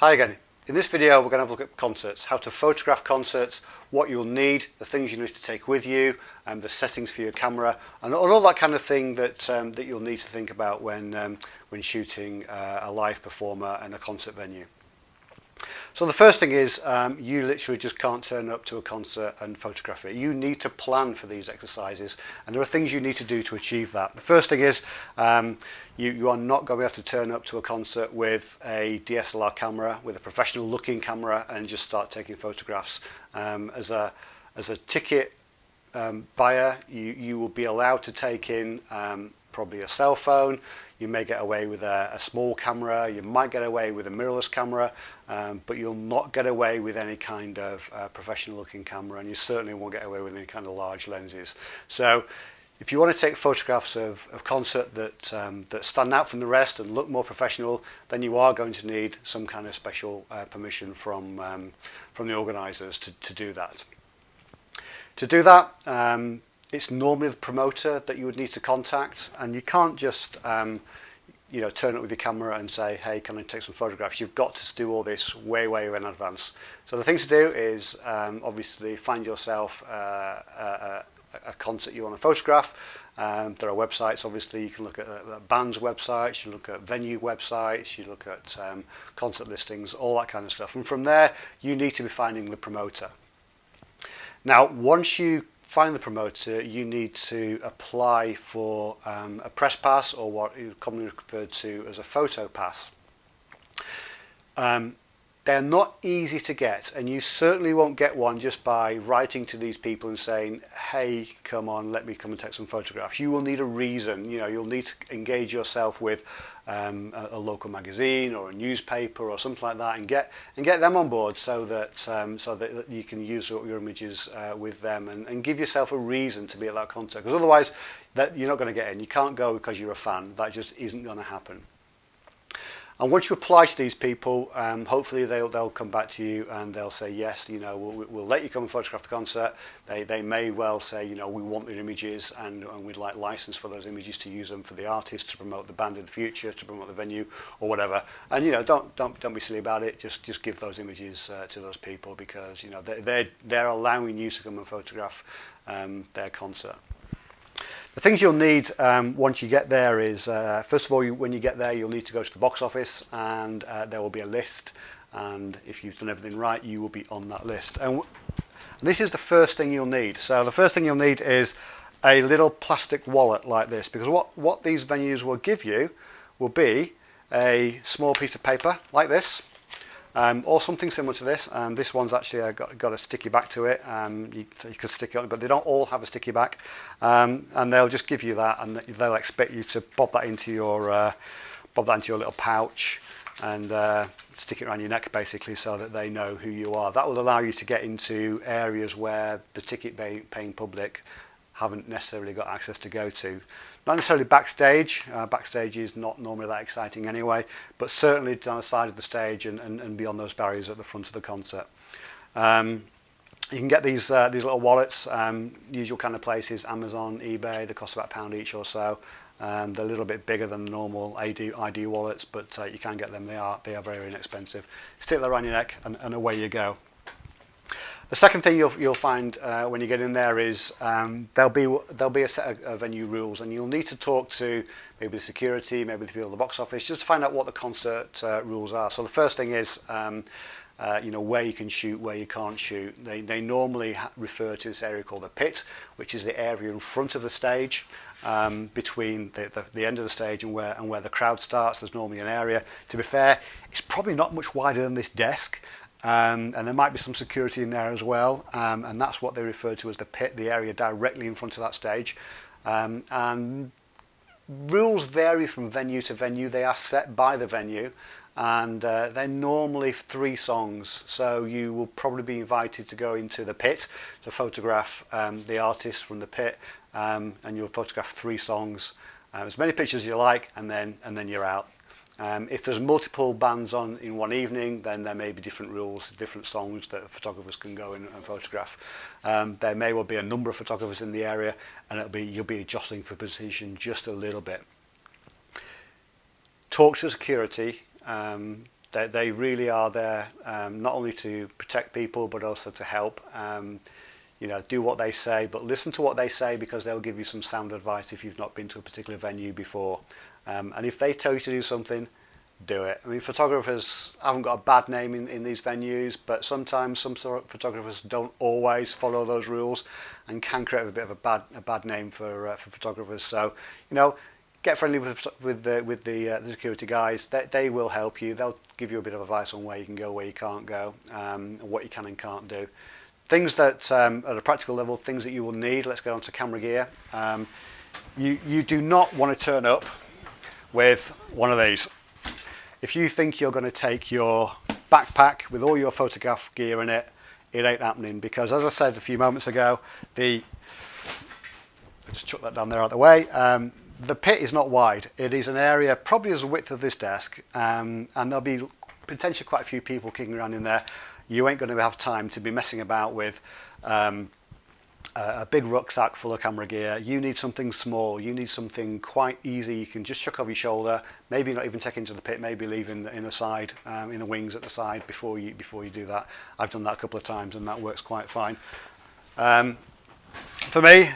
Hi again. In this video we're going to have a look at concerts, how to photograph concerts, what you'll need, the things you need to take with you, and the settings for your camera, and all that kind of thing that, um, that you'll need to think about when, um, when shooting uh, a live performer and a concert venue. So the first thing is um, you literally just can't turn up to a concert and photograph it. You need to plan for these exercises and there are things you need to do to achieve that. The first thing is um, you, you are not going to be able to turn up to a concert with a DSLR camera, with a professional looking camera and just start taking photographs. Um, as, a, as a ticket um, buyer, you, you will be allowed to take in um, probably a cell phone, you may get away with a, a small camera, you might get away with a mirrorless camera, um, but you'll not get away with any kind of uh, professional looking camera and you certainly won't get away with any kind of large lenses. So if you want to take photographs of, of concert that, um, that stand out from the rest and look more professional, then you are going to need some kind of special uh, permission from, um, from the organisers to, to do that. To do that, um, it's normally the promoter that you would need to contact and you can't just um, you know turn up with your camera and say hey can I take some photographs? You've got to do all this way way in advance. So the thing to do is um, obviously find yourself uh, a, a concert you want to photograph. Um, there are websites obviously. You can look at uh, bands websites you look at venue websites you look at um, concert listings all that kind of stuff. And from there you need to be finding the promoter. Now once you find the promoter, you need to apply for um, a press pass or what is commonly referred to as a photo pass. Um, they're not easy to get and you certainly won't get one just by writing to these people and saying, hey, come on, let me come and take some photographs. You will need a reason, you know, you'll need to engage yourself with um, a, a local magazine or a newspaper or something like that and get and get them on board so that um, so that, that you can use your images uh, with them and, and give yourself a reason to be at that concert because otherwise that you're not going to get in. You can't go because you're a fan. That just isn't going to happen. And once you apply to these people, um, hopefully they'll, they'll come back to you and they'll say, yes, you know, we'll, we'll let you come and photograph the concert. They, they may well say, you know, we want the images and, and we'd like license for those images to use them for the artist, to promote the band in the future, to promote the venue or whatever. And, you know, don't, don't, don't be silly about it. Just, just give those images uh, to those people because, you know, they're, they're, they're allowing you to come and photograph um, their concert. The things you'll need um, once you get there is, uh, first of all, you, when you get there, you'll need to go to the box office and uh, there will be a list. And if you've done everything right, you will be on that list. And this is the first thing you'll need. So the first thing you'll need is a little plastic wallet like this, because what, what these venues will give you will be a small piece of paper like this, um, or something similar to this. Um, this one's actually uh, got, got a sticky back to it. Um, you, so you could stick it on, but they don't all have a sticky back. Um, and they'll just give you that, and they'll expect you to pop that into your uh, pop that into your little pouch and uh, stick it around your neck basically so that they know who you are. That will allow you to get into areas where the ticket paying public haven't necessarily got access to go to. Not necessarily backstage, uh, backstage is not normally that exciting anyway, but certainly down the side of the stage and, and, and beyond those barriers at the front of the concert. Um, you can get these uh, these little wallets, um, usual kind of places, Amazon, eBay, they cost about a pound each or so. Um, they're a little bit bigger than the normal ID, ID wallets, but uh, you can get them. They are they are very inexpensive. Stick that around your neck and, and away you go. The second thing you'll, you'll find uh, when you get in there is um, there'll be there'll be a set of, of venue rules, and you'll need to talk to maybe the security, maybe the people at the box office, just to find out what the concert uh, rules are. So the first thing is. Um, uh, you know where you can shoot, where you can't shoot. They, they normally refer to this area called the pit, which is the area in front of the stage, um, between the, the, the end of the stage and where, and where the crowd starts. There's normally an area. To be fair, it's probably not much wider than this desk. Um, and there might be some security in there as well um, and that's what they refer to as the pit, the area directly in front of that stage. Um, and rules vary from venue to venue. They are set by the venue and uh, they're normally three songs. So you will probably be invited to go into the pit to photograph um, the artist from the pit um, and you'll photograph three songs. Uh, as many pictures as you like and then and then you're out Um, if there's multiple bands on in one evening, then there may be different rules, different songs that photographers can go in and photograph. Um, there may well be a number of photographers in the area, and it'll be you'll be jostling for position just a little bit. Talk to security. Um, they, they really are there um, not only to protect people but also to help. Um, you know, do what they say, but listen to what they say because they'll give you some sound advice if you've not been to a particular venue before. Um, and if they tell you to do something, do it. I mean, photographers haven't got a bad name in, in these venues, but sometimes some sort of photographers don't always follow those rules and can create a bit of a bad a bad name for uh, for photographers. So, you know, get friendly with with the with the, uh, the security guys. They, they will help you. They'll give you a bit of advice on where you can go, where you can't go, um, what you can and can't do. Things that um, at a practical level, things that you will need. Let's go on to camera gear. Um, you you do not want to turn up with one of these. If you think you're going to take your backpack with all your photograph gear in it, it ain't happening because as I said a few moments ago, the I'll just chuck that down there out of the way. Um, the pit is not wide. It is an area probably as width of this desk, um, and there'll be potentially quite a few people kicking around in there. you ain't going to have time to be messing about with um, a big rucksack full of camera gear. You need something small. You need something quite easy. You can just chuck over your shoulder. Maybe not even take into the pit. Maybe leave in the, in the side, um, in the wings at the side before you before you do that. I've done that a couple of times and that works quite fine. Um, for me,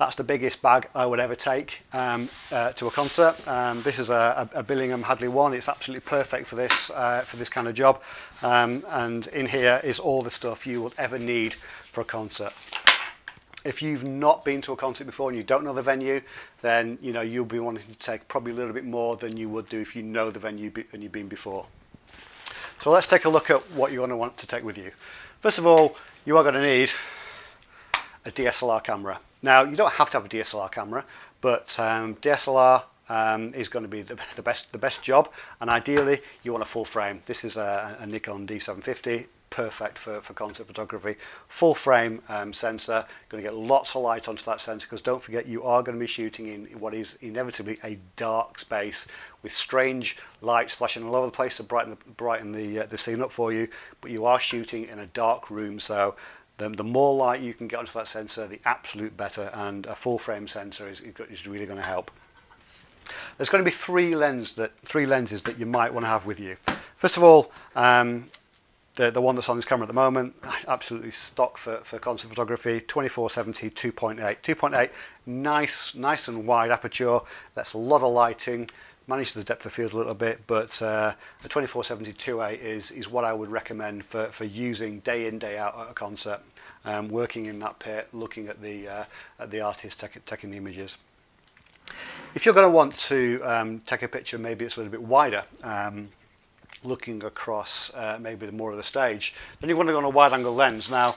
that's the biggest bag I would ever take um, uh, to a concert. Um, this is a, a, Billingham Hadley one. It's absolutely perfect for this uh, for this kind of job. Um, and in here is all the stuff you will ever need for a concert if you've not been to a concert before and you don't know the venue, then you know you'll be wanting to take probably a little bit more than you would do if you know the venue and you've been before. So let's take a look at what you're going to want to take with you. First of all, you are going to need a DSLR camera. Now, you don't have to have a DSLR camera, but um, DSLR um, is going to be the, the, best the best job, and ideally you want a full frame. This is a, a Nikon D750 perfect for, for concert photography. Full frame um, sensor, going to get lots of light onto that sensor because don't forget you are going to be shooting in what is inevitably a dark space with strange lights flashing all over the place to brighten the, brighten the, uh, the scene up for you, but you are shooting in a dark room so the, the more light you can get onto that sensor, the absolute better and a full frame sensor is, is really going to help. There's going to be three, lens that, three lenses that you might want to have with you. First of all, um, the, the one that's on this camera at the moment, absolutely stock for, for concert photography, 2470 2.8. 2.8, nice, nice and wide aperture, that's a lot of lighting, manages the depth of field a little bit, but uh, the 2470 2.8 is, is what I would recommend for, for using day in, day out at a concert, um, working in that pit, looking at the, uh, at the artist taking the images. If you're going to want to um, take a picture, maybe it's a little bit wider, um, looking across uh, maybe the more of the stage. Then you want to go on a wide angle lens. Now,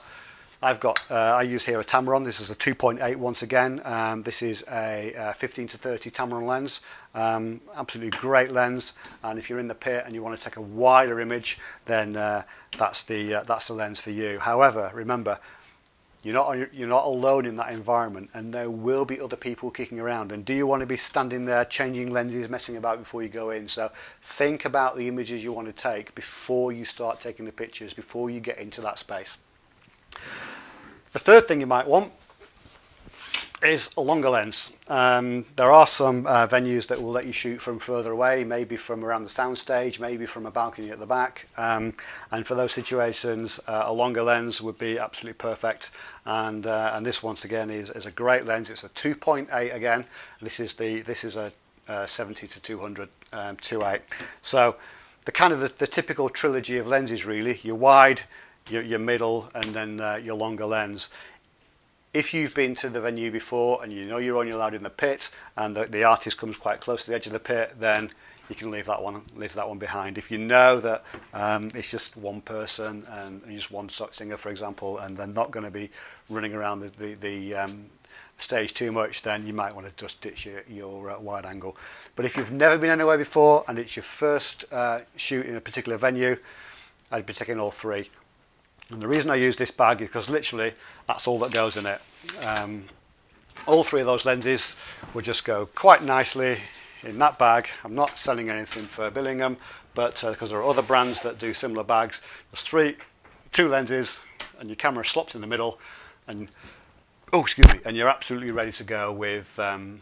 I've got, uh, I use here a Tamron, this is a 2.8 once again, um, this is a, a 15 to 30 Tamron lens, um, absolutely great lens, and if you're in the pit and you want to take a wider image, then uh, that's, the, uh, that's the lens for you. However, remember, you're not, you're not alone in that environment and there will be other people kicking around. And do you want to be standing there changing lenses, messing about before you go in? So think about the images you want to take before you start taking the pictures, before you get into that space. The third thing you might want is a longer lens. Um, there are some uh, venues that will let you shoot from further away, maybe from around the soundstage, maybe from a balcony at the back. Um, and for those situations, uh, a longer lens would be absolutely perfect. And, uh, and this once again is, is a great lens. It's a 2.8 again. This is the this is a, uh, 70 to 200 um, 2.8. So the kind of the, the typical trilogy of lenses really. Your wide, your, your middle, and then uh, your longer lens if you've been to the venue before and you know you're only allowed in the pit and the, the artist comes quite close to the edge of the pit, then you can leave that one leave that one behind. If you know that um, it's just one person and just one singer, for example, and they're not going to be running around the the, the um, stage too much, then you might want to just ditch your, your uh, wide angle. But if you've never been anywhere before and it's your first uh, shoot in a particular venue, I'd be taking all three. And the reason I use this bag is because literally that's all that goes in it. Um, all three of those lenses will just go quite nicely in that bag. I'm not selling anything for Billingham, but because uh, there are other brands that do similar bags, there's three, two lenses, and your camera slots in the middle, and oh, excuse me, and you're absolutely ready to go with um,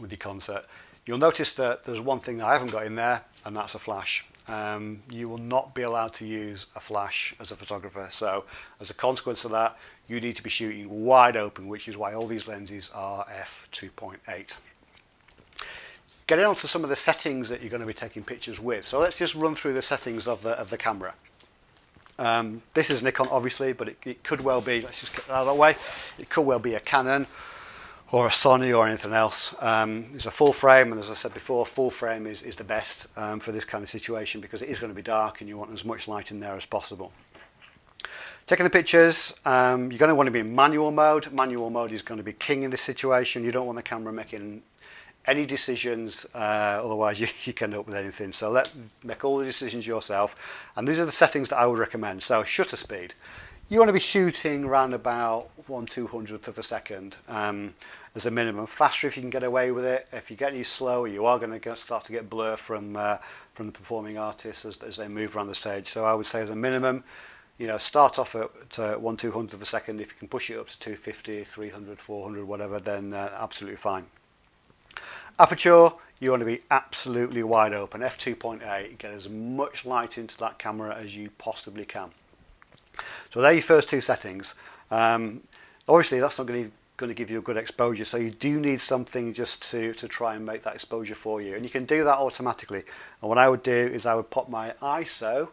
with your concert. You'll notice that there's one thing that I haven't got in there, and that's a flash. Um, you will not be allowed to use a flash as a photographer. So as a consequence of that, you need to be shooting wide open, which is why all these lenses are f2.8. Getting on to some of the settings that you're going to be taking pictures with. So let's just run through the settings of the, of the camera. Um, this is Nikon obviously, but it, it could well be, let's just get that out of the way, it could well be a Canon or a Sony or anything else. Um, it's a full frame, and as I said before, full frame is, is the best um, for this kind of situation because it is going to be dark and you want as much light in there as possible. Taking the pictures, um, you're going to want to be in manual mode. Manual mode is going to be king in this situation. You don't want the camera making any decisions, uh, otherwise you, you can end up with anything. So let make all the decisions yourself. And these are the settings that I would recommend. So shutter speed. You want to be shooting around about one two hundredth of a second um, as a minimum. Faster if you can get away with it. If you get any slower, you are going to start to get blur from uh, from the performing artists as, as they move around the stage. So I would say as a minimum, you know, start off at uh, one two hundredth of a second. If you can push it up to 250, 300, 400, whatever, then uh, absolutely fine. Aperture, you want to be absolutely wide open. F2.8, get as much light into that camera as you possibly can. So they're your first two settings. Um, obviously, that's not going to going to give you a good exposure so you do need something just to to try and make that exposure for you and you can do that automatically and what I would do is I would pop my ISO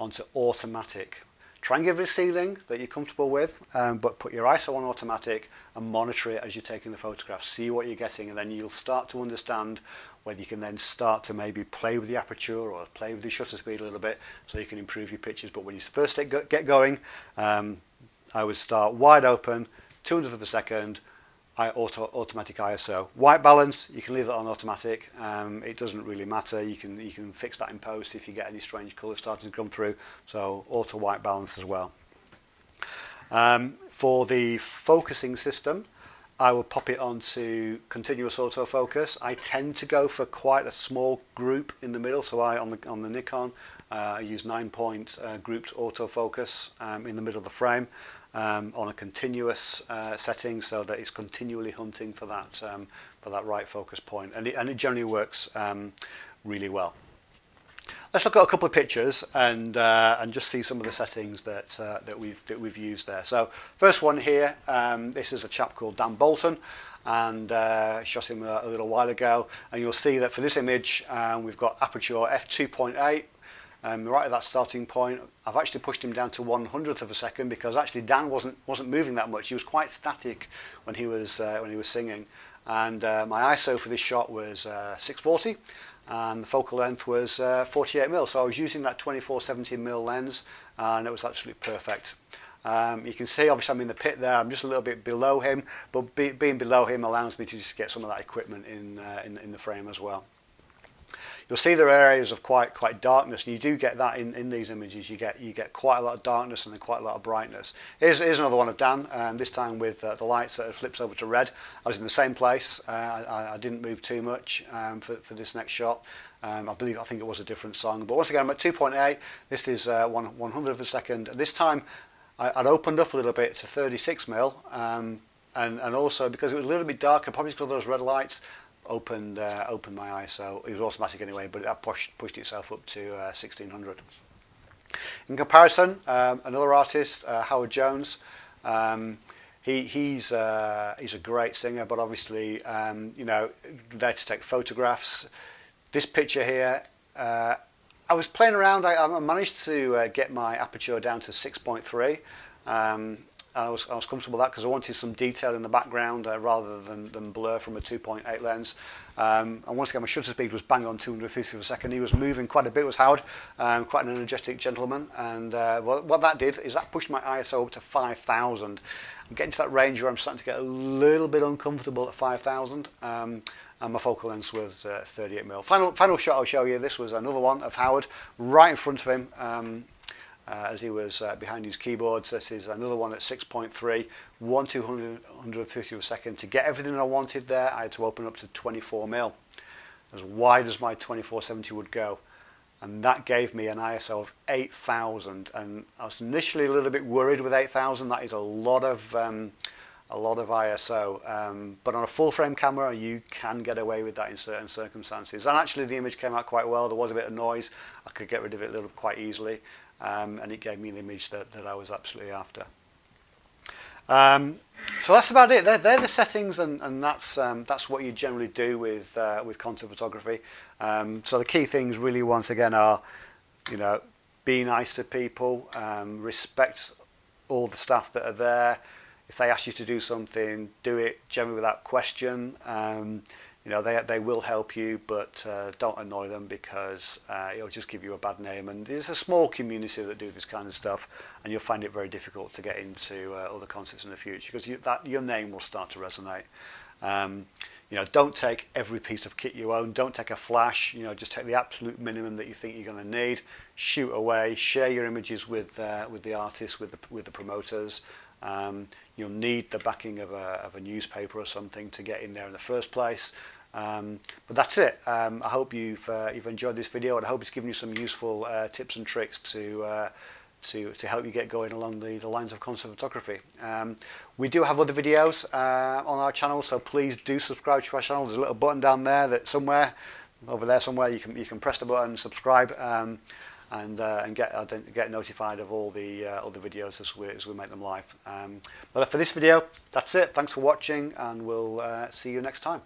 onto automatic Try and give it a ceiling that you're comfortable with, um, but put your ISO on automatic and monitor it as you're taking the photographs. See what you're getting, and then you'll start to understand whether you can then start to maybe play with the aperture or play with the shutter speed a little bit so you can improve your pictures. But when you first get going, um, I would start wide open, 200 of a second, I auto, automatic ISO. White balance, you can leave that on automatic. Um, it doesn't really matter. You can you can fix that in post if you get any strange colours starting to come through. So auto white balance as well. Um, for the focusing system, I will pop it onto continuous autofocus. I tend to go for quite a small group in the middle. So I on the on the Nikon, uh, I use nine point uh, grouped autofocus um, in the middle of the frame um, on a continuous uh, setting so that it's continually hunting for that um, for that right focus point and it, and it generally works um, really well. Let's look at a couple of pictures and uh, and just see some of the settings that uh, that we've that we've used there. So first one here, um, this is a chap called Dan Bolton and uh, shot him a, a little while ago and you'll see that for this image um, we've got aperture f2.8 um, right at that starting point. I've actually pushed him down to one hundredth of a second because actually Dan wasn't wasn't moving that much. He was quite static when he was uh, when he was singing, and uh, my ISO for this shot was uh, 640, and the focal length was uh, 48 mm. So I was using that 24-70 mm lens, and it was absolutely perfect. Um, you can see obviously I'm in the pit there, I'm just a little bit below him, but be, being below him allows me to just get some of that equipment in, uh, in, in the frame as well. You'll see there are areas of quite quite darkness, and you do get that in, in these images. You get you get quite a lot of darkness and then quite a lot of brightness. Here's, here's another one of Dan, um, this time with uh, the lights that flips over to red. I was in the same place. Uh, I, I didn't move too much um, for, for this next shot. Um, I believe I think it was a different song, but once again I'm at 2.8. This is uh, one one hundred of a second. This time I, I'd opened up a little bit to 36 mil. Um, and, and also because it was a little bit darker, probably because of those red lights, opened uh, opened my ISO. It was automatic anyway, but that pushed pushed itself up to uh, 1600. In comparison, um, another artist, uh, Howard Jones. Um, he, he's uh, he's a great singer, but obviously, um, you know, there to take photographs. This picture here, uh, I was playing around. I, I managed to uh, get my aperture down to 6.3. I was, I was comfortable with that because I wanted some detail in the background uh, rather than, than blur from a 2.8 lens. Um, and once again, my shutter speed was bang on 250 per second. He was moving quite a bit, was Howard, um, quite an energetic gentleman. And uh, well, what that did is that pushed my ISO up to 5,000. I'm getting to that range where I'm starting to get a little bit uncomfortable at 5,000. Um, and my focal length was uh, 38 mm. Final, final shot I'll show you, this was another one of Howard, right in front of him. Um, uh, as he was uh, behind his keyboards. This is another one at 6.3, 1 250 a second. To get everything I wanted there, I had to open up to 24 mil, as wide as my 2470 would go. And that gave me an ISO of 8000. And I was initially a little bit worried with 8000. That is a lot of um, a lot of ISO. Um, but on a full frame camera, you can get away with that in certain circumstances. And actually, the image came out quite well. There was a bit of noise. I could get rid of it a little quite easily, um, and it gave me the image that, that I was absolutely after. Um, so that's about it. They're, they're the settings, and, and that's um, that's what you generally do with uh, with content photography. Um, so the key things, really, once again, are you know, be nice to people, um, respect all the staff that are there. If they ask you to do something, do it generally without question. Um, you know, they, they will help you, but uh, don't annoy them because uh, it'll just give you a bad name. And there's a small community that do this kind of stuff, and you'll find it very difficult to get into uh, other concerts in the future because you, that, your name will start to resonate. Um, you know, don't take every piece of kit you own. Don't take a flash. You know, just take the absolute minimum that you think you're going to need. Shoot away. Share your images with uh, with the artists, with the with the promoters. Um, you'll need the backing of a of a newspaper or something to get in there in the first place. Um, but that's it. Um, I hope you've uh, you've enjoyed this video, and I hope it's given you some useful uh, tips and tricks to uh, to, to help you get going along the, the lines of concert photography. Um, we do have other videos uh, on our channel, so please do subscribe to our channel. There's a little button down there that somewhere, over there somewhere, you can you can press the button, subscribe, um, and uh, and get get notified of all the uh, the videos as we as we make them live. Um, but for this video, that's it. Thanks for watching, and we'll uh, see you next time.